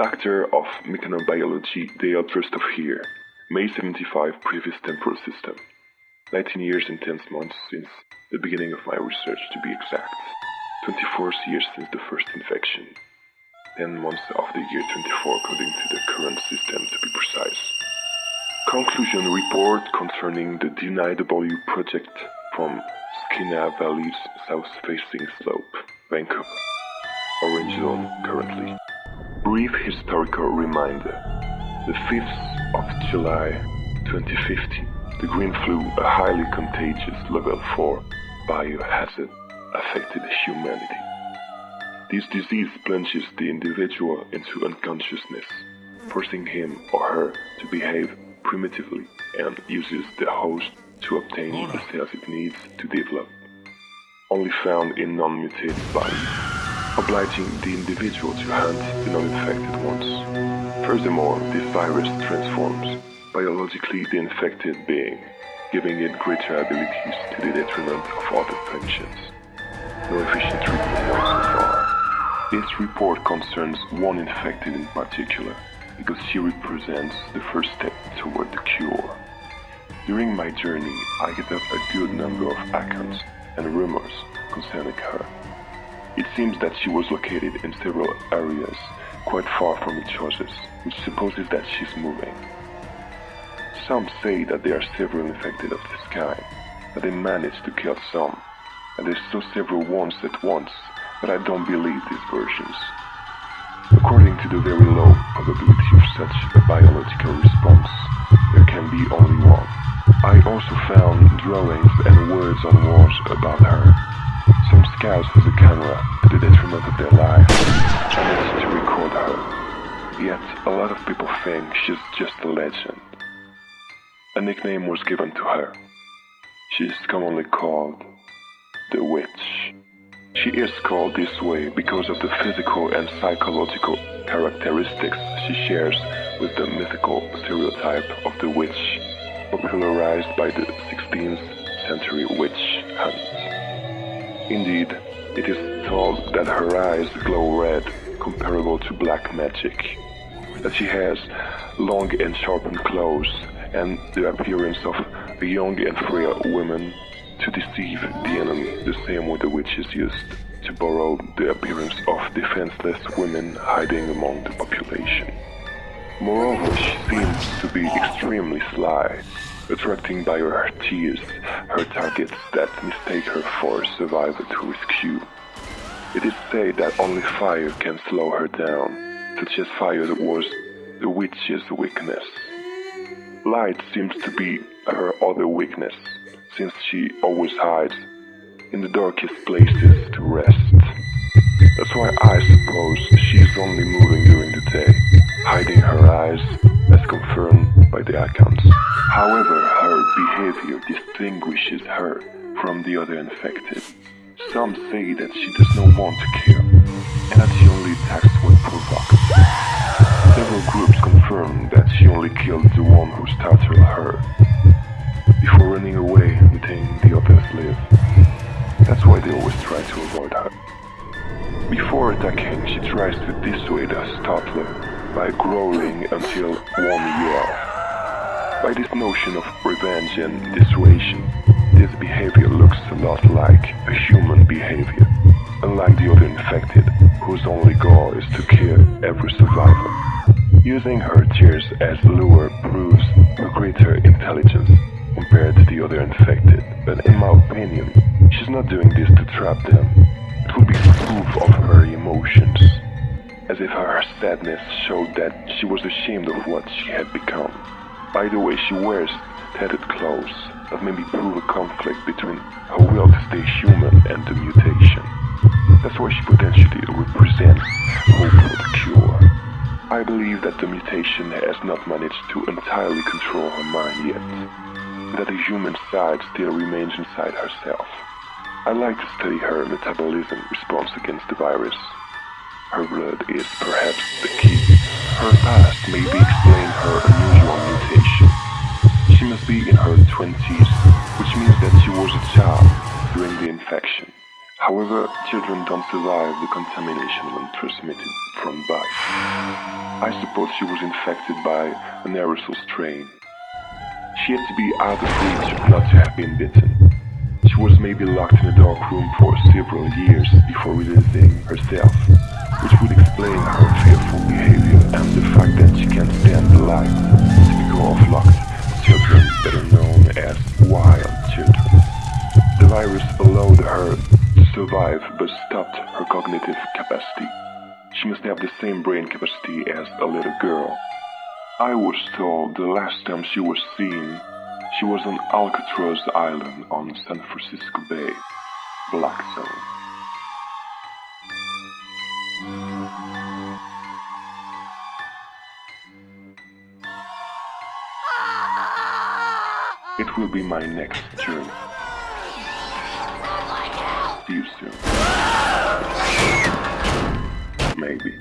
Director of Mechanobiology, Dale of here. May 75, previous temporal system. 19 years and 10 months since the beginning of my research, to be exact. 24 years since the first infection. 10 months of the year 24 according to the current system, to be precise. Conclusion report concerning the DNIW project from Skeena Valley's south-facing slope, Vancouver. Orange zone currently. Brief historical reminder. The 5th of July 2015, the green flu, a highly contagious level 4 biohazard, affected humanity. This disease plunges the individual into unconsciousness, forcing him or her to behave primitively and uses the host to obtain the cells it needs to develop. Only found in non-mutated bodies, obliging the individual to hunt the non-infected ones. Furthermore, this virus transforms biologically the infected being, giving it greater abilities to the detriment of other functions. No efficient treatment known so far. This report concerns one infected in particular, because she represents the first step toward the cure. During my journey, I get up a good number of accounts and rumors concerning her. It seems that she was located in several areas quite far from each other, which supposes that she's moving. Some say that there are several infected of this kind, that they managed to kill some, and they saw several ones at once, but I don't believe these versions. According to the very low probability of such a biological response, there can be only one. I also found drawings and words on walls about her. Some scouts with a camera, to the detriment of their lives, managed to record her. Yet, a lot of people think she's just a legend. A nickname was given to her. She is commonly called the Witch. She is called this way because of the physical and psychological characteristics she shares with the mythical stereotype of the witch, popularized by the 16th century witch hunt. Indeed, it is told that her eyes glow red, comparable to black magic, that she has long and sharpened claws, and the appearance of a young and frail woman to deceive the enemy the same way the witches used to borrow the appearance of defenseless women hiding among the population. Moreover, she seems to be extremely sly, attracting by her tears her targets that mistake her for a survivor to rescue. It is said that only fire can slow her down, such as fire was the witch's weakness. Light seems to be her other weakness, since she always hides in the darkest places to rest. That's why I suppose she's only moving during the day, hiding her eyes, by the accounts. However, her behavior distinguishes her from the other infected. Some say that she does not want to kill, and that she only attacks when provoked. Several groups confirm that she only kills the one who startled her, before running away letting the others live. That's why they always try to avoid her. Before attacking, she tries to dissuade a startler by growling until one yell. By this notion of revenge and dissuasion, this behavior looks a lot like a human behavior, unlike the other infected, whose only goal is to kill every survivor. Using her tears as lure proves her greater intelligence compared to the other infected, but in my opinion, she's not doing this to trap them. It would be proof of her emotions, as if her sadness showed that she was ashamed of what she had become. By the way, she wears tattered clothes that maybe prove a conflict between her will to stay human and the mutation. That's why she potentially represents hope for the cure. I believe that the mutation has not managed to entirely control her mind yet that the human side still remains inside herself. I like to study her metabolism response against the virus. Her blood is perhaps the key. Her past maybe explain her be in her 20s, which means that she was a child during the infection. However, children don't survive the contamination when transmitted from bites. I suppose she was infected by an aerosol strain. She had to be out of reach not to have been bitten. She was maybe locked in a dark room for several years before releasing herself, which would explain her fearful behavior and the fact that she can't stand the light, survive but stopped her cognitive capacity. She must have the same brain capacity as a little girl. I was told the last time she was seen, she was on Alcatraz Island on San Francisco Bay, Black Zone. It will be my next journey. Maybe.